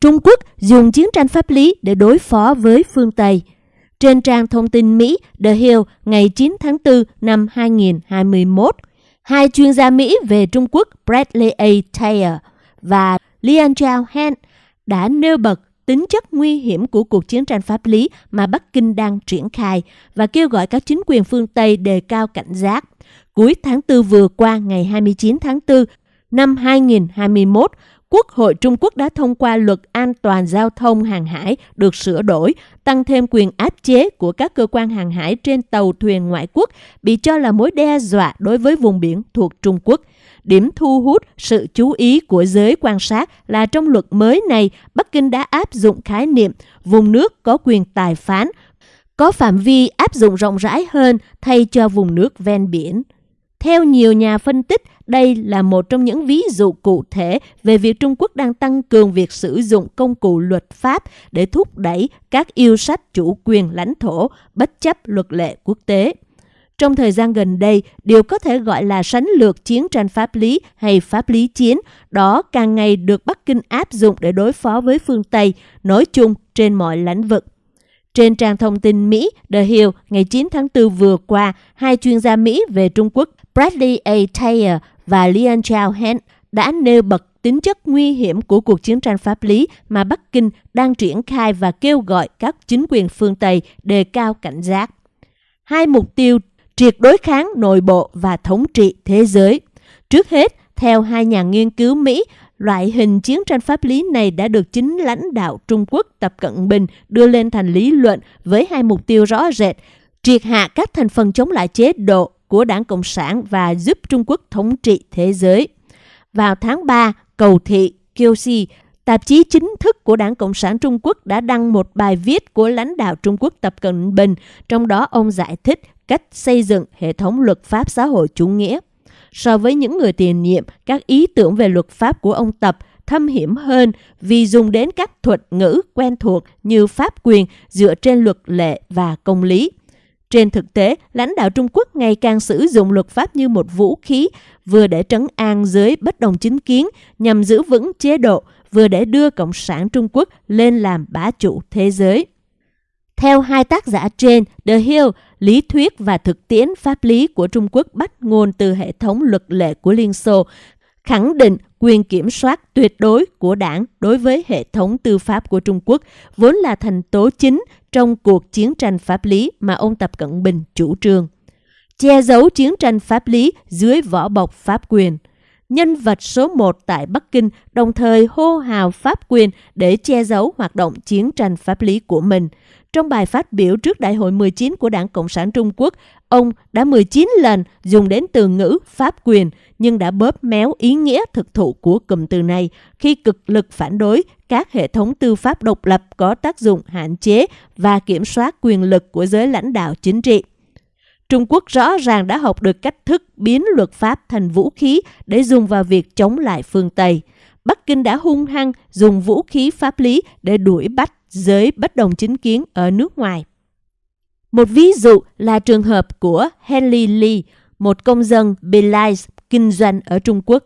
Trung Quốc dùng chiến tranh pháp lý để đối phó với phương Tây. Trên trang thông tin Mỹ The Hill ngày 9 tháng 4 năm 2021, hai chuyên gia Mỹ về Trung Quốc Bradley A. Taylor và Lian Chao Han đã nêu bật tính chất nguy hiểm của cuộc chiến tranh pháp lý mà Bắc Kinh đang triển khai và kêu gọi các chính quyền phương Tây đề cao cảnh giác. Cuối tháng 4 vừa qua, ngày 29 tháng 4 năm 2021, Quốc hội Trung Quốc đã thông qua luật an toàn giao thông hàng hải được sửa đổi, tăng thêm quyền áp chế của các cơ quan hàng hải trên tàu thuyền ngoại quốc bị cho là mối đe dọa đối với vùng biển thuộc Trung Quốc. Điểm thu hút sự chú ý của giới quan sát là trong luật mới này, Bắc Kinh đã áp dụng khái niệm vùng nước có quyền tài phán, có phạm vi áp dụng rộng rãi hơn thay cho vùng nước ven biển. Theo nhiều nhà phân tích, đây là một trong những ví dụ cụ thể về việc Trung Quốc đang tăng cường việc sử dụng công cụ luật pháp để thúc đẩy các yêu sách chủ quyền lãnh thổ bất chấp luật lệ quốc tế. Trong thời gian gần đây, điều có thể gọi là sánh lược chiến tranh pháp lý hay pháp lý chiến, đó càng ngày được Bắc Kinh áp dụng để đối phó với phương Tây, nói chung trên mọi lĩnh vực. Trên trang thông tin Mỹ The Hill ngày 9 tháng 4 vừa qua, hai chuyên gia Mỹ về Trung Quốc Bradley A. Taylor và Leon Chao Hen đã nêu bật tính chất nguy hiểm của cuộc chiến tranh pháp lý mà Bắc Kinh đang triển khai và kêu gọi các chính quyền phương Tây đề cao cảnh giác. Hai mục tiêu triệt đối kháng nội bộ và thống trị thế giới. Trước hết, theo hai nhà nghiên cứu Mỹ, loại hình chiến tranh pháp lý này đã được chính lãnh đạo Trung Quốc Tập Cận Bình đưa lên thành lý luận với hai mục tiêu rõ rệt, triệt hạ các thành phần chống lại chế độ của Đảng Cộng sản và giúp Trung Quốc thống trị thế giới. Vào tháng 3, cầu thị Kyoshi, tạp chí chính thức của Đảng Cộng sản Trung Quốc đã đăng một bài viết của lãnh đạo Trung Quốc Tập Cận Bình, trong đó ông giải thích cách xây dựng hệ thống luật pháp xã hội chủ nghĩa. So với những người tiền nhiệm, các ý tưởng về luật pháp của ông Tập thâm hiểm hơn vì dùng đến các thuật ngữ quen thuộc như pháp quyền dựa trên luật lệ và công lý. Trên thực tế, lãnh đạo Trung Quốc ngày càng sử dụng luật pháp như một vũ khí, vừa để trấn an giới bất đồng chính kiến nhằm giữ vững chế độ, vừa để đưa Cộng sản Trung Quốc lên làm bá chủ thế giới. Theo hai tác giả trên, The Hill, lý thuyết và thực tiễn pháp lý của Trung Quốc bắt nguồn từ hệ thống luật lệ của Liên Xô, khẳng định quyền kiểm soát tuyệt đối của đảng đối với hệ thống tư pháp của Trung Quốc vốn là thành tố chính trong cuộc chiến tranh pháp lý mà ông Tập Cận Bình chủ trương. Che giấu chiến tranh pháp lý dưới vỏ bọc pháp quyền. Nhân vật số 1 tại Bắc Kinh đồng thời hô hào pháp quyền để che giấu hoạt động chiến tranh pháp lý của mình. Trong bài phát biểu trước Đại hội 19 của Đảng Cộng sản Trung Quốc, ông đã 19 lần dùng đến từ ngữ pháp quyền nhưng đã bóp méo ý nghĩa thực thụ của cụm từ này khi cực lực phản đối các hệ thống tư pháp độc lập có tác dụng hạn chế và kiểm soát quyền lực của giới lãnh đạo chính trị. Trung Quốc rõ ràng đã học được cách thức biến luật pháp thành vũ khí để dùng vào việc chống lại phương Tây. Bắc Kinh đã hung hăng dùng vũ khí pháp lý để đuổi bắt giới bất đồng chính kiến ở nước ngoài. Một ví dụ là trường hợp của Henry Lee, một công dân Belize kinh doanh ở Trung Quốc,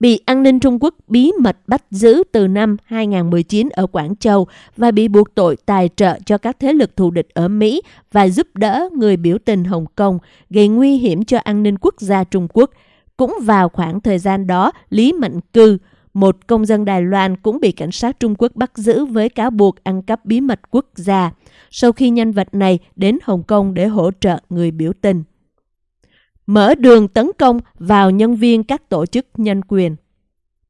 bị an ninh Trung Quốc bí mật bắt giữ từ năm 2019 ở Quảng Châu và bị buộc tội tài trợ cho các thế lực thù địch ở Mỹ và giúp đỡ người biểu tình Hồng Kông, gây nguy hiểm cho an ninh quốc gia Trung Quốc. Cũng vào khoảng thời gian đó, Lý Mạnh Cư, một công dân Đài Loan cũng bị cảnh sát Trung Quốc bắt giữ với cáo buộc ăn cắp bí mật quốc gia, sau khi nhân vật này đến Hồng Kông để hỗ trợ người biểu tình mở đường tấn công vào nhân viên các tổ chức nhân quyền.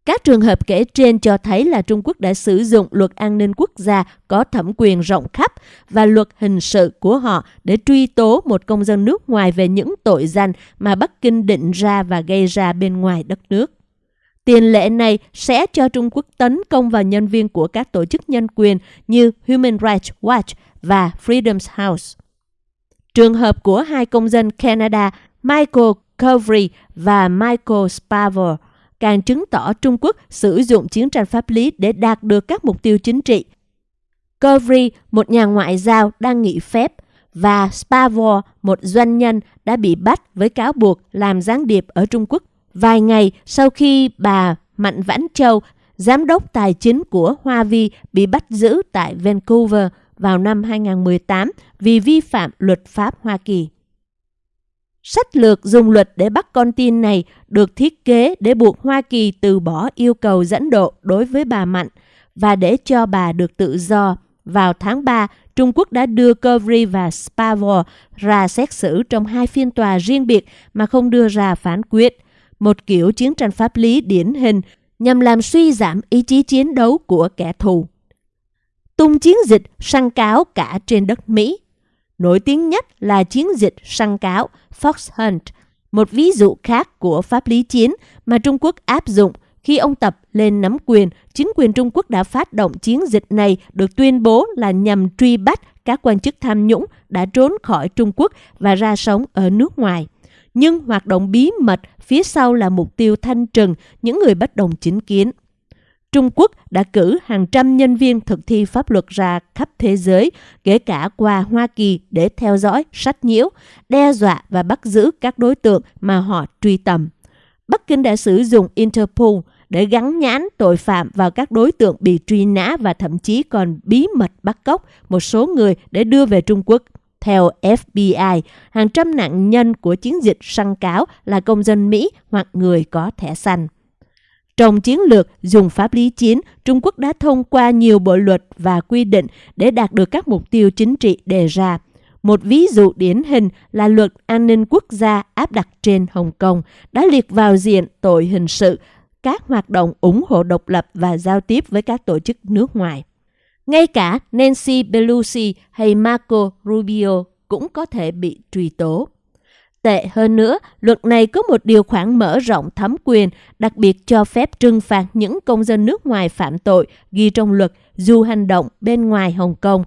Các trường hợp kể trên cho thấy là Trung Quốc đã sử dụng luật an ninh quốc gia có thẩm quyền rộng khắp và luật hình sự của họ để truy tố một công dân nước ngoài về những tội danh mà Bắc Kinh định ra và gây ra bên ngoài đất nước. Tiền lệ này sẽ cho Trung Quốc tấn công vào nhân viên của các tổ chức nhân quyền như Human Rights Watch và Freedom's House. Trường hợp của hai công dân Canada Michael Covery và Michael Spavor càng chứng tỏ Trung Quốc sử dụng chiến tranh pháp lý để đạt được các mục tiêu chính trị. Covery, một nhà ngoại giao đang nghỉ phép, và Spavor, một doanh nhân đã bị bắt với cáo buộc làm gián điệp ở Trung Quốc vài ngày sau khi bà Mạnh Vãn Châu giám đốc tài chính của Hoa Vi bị bắt giữ tại Vancouver vào năm 2018 vì vi phạm luật pháp Hoa Kỳ. Sách lược dùng luật để bắt con tin này được thiết kế để buộc Hoa Kỳ từ bỏ yêu cầu dẫn độ đối với bà Mạnh và để cho bà được tự do. Vào tháng 3, Trung Quốc đã đưa Covery và Spavor ra xét xử trong hai phiên tòa riêng biệt mà không đưa ra phán quyết. Một kiểu chiến tranh pháp lý điển hình nhằm làm suy giảm ý chí chiến đấu của kẻ thù. Tung chiến dịch săn cáo cả trên đất Mỹ. Nổi tiếng nhất là chiến dịch săn cáo Fox Hunt, một ví dụ khác của pháp lý chiến mà Trung Quốc áp dụng khi ông Tập lên nắm quyền, chính quyền Trung Quốc đã phát động chiến dịch này được tuyên bố là nhằm truy bắt các quan chức tham nhũng đã trốn khỏi Trung Quốc và ra sống ở nước ngoài. Nhưng hoạt động bí mật phía sau là mục tiêu thanh trừng những người bất đồng chính kiến. Trung Quốc đã cử hàng trăm nhân viên thực thi pháp luật ra khắp thế giới, kể cả qua Hoa Kỳ để theo dõi, sách nhiễu, đe dọa và bắt giữ các đối tượng mà họ truy tầm. Bắc Kinh đã sử dụng Interpol để gắn nhãn tội phạm vào các đối tượng bị truy nã và thậm chí còn bí mật bắt cóc một số người để đưa về Trung Quốc. Theo FBI, hàng trăm nạn nhân của chiến dịch săn cáo là công dân Mỹ hoặc người có thẻ xanh. Trong chiến lược dùng pháp lý chiến, Trung Quốc đã thông qua nhiều bộ luật và quy định để đạt được các mục tiêu chính trị đề ra. Một ví dụ điển hình là luật an ninh quốc gia áp đặt trên Hồng Kông đã liệt vào diện tội hình sự các hoạt động ủng hộ độc lập và giao tiếp với các tổ chức nước ngoài. Ngay cả Nancy Pelosi hay Marco Rubio cũng có thể bị truy tố. Tệ hơn nữa, luật này có một điều khoản mở rộng thẩm quyền, đặc biệt cho phép trừng phạt những công dân nước ngoài phạm tội ghi trong luật dù hành động bên ngoài Hồng Kông.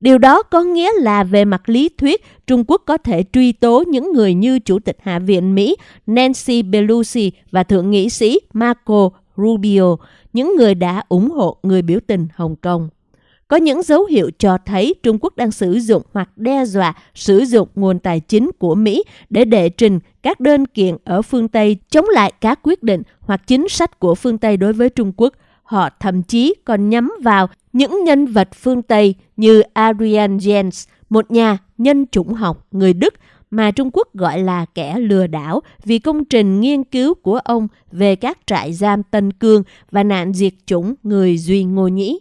Điều đó có nghĩa là về mặt lý thuyết, Trung Quốc có thể truy tố những người như Chủ tịch Hạ viện Mỹ Nancy Pelosi và Thượng nghị sĩ Marco Rubio, những người đã ủng hộ người biểu tình Hồng Kông. Có những dấu hiệu cho thấy Trung Quốc đang sử dụng hoặc đe dọa sử dụng nguồn tài chính của Mỹ để đệ trình các đơn kiện ở phương Tây chống lại các quyết định hoặc chính sách của phương Tây đối với Trung Quốc. Họ thậm chí còn nhắm vào những nhân vật phương Tây như Adrian Jens, một nhà nhân chủng học người Đức mà Trung Quốc gọi là kẻ lừa đảo vì công trình nghiên cứu của ông về các trại giam Tân Cương và nạn diệt chủng người Duy Ngô Nhĩ.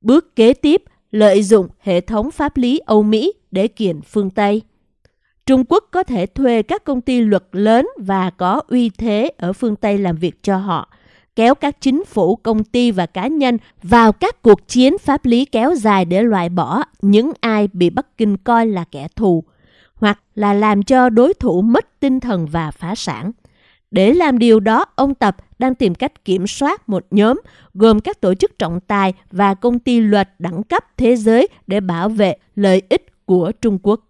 Bước kế tiếp, lợi dụng hệ thống pháp lý Âu Mỹ để kiện phương Tây. Trung Quốc có thể thuê các công ty luật lớn và có uy thế ở phương Tây làm việc cho họ, kéo các chính phủ, công ty và cá nhân vào các cuộc chiến pháp lý kéo dài để loại bỏ những ai bị Bắc Kinh coi là kẻ thù, hoặc là làm cho đối thủ mất tinh thần và phá sản. Để làm điều đó, ông Tập đang tìm cách kiểm soát một nhóm gồm các tổ chức trọng tài và công ty luật đẳng cấp thế giới để bảo vệ lợi ích của Trung Quốc.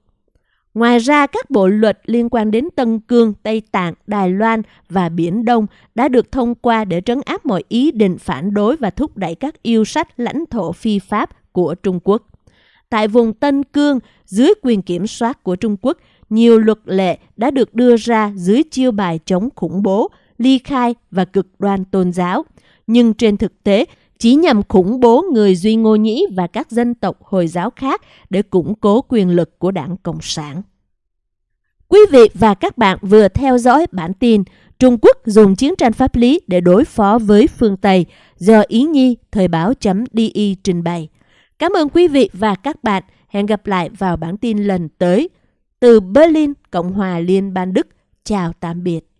Ngoài ra, các bộ luật liên quan đến Tân Cương, Tây Tạng, Đài Loan và Biển Đông đã được thông qua để trấn áp mọi ý định phản đối và thúc đẩy các yêu sách lãnh thổ phi pháp của Trung Quốc. Tại vùng Tân Cương, dưới quyền kiểm soát của Trung Quốc, nhiều luật lệ đã được đưa ra dưới chiêu bài chống khủng bố, ly khai và cực đoan tôn giáo. Nhưng trên thực tế, chỉ nhằm khủng bố người Duy Ngô Nhĩ và các dân tộc Hồi giáo khác để củng cố quyền lực của đảng Cộng sản. Quý vị và các bạn vừa theo dõi bản tin Trung Quốc dùng chiến tranh pháp lý để đối phó với phương Tây do Ý Nhi Thời báo.di trình bày. Cảm ơn quý vị và các bạn. Hẹn gặp lại vào bản tin lần tới. Từ Berlin, Cộng hòa Liên bang Đức. Chào tạm biệt.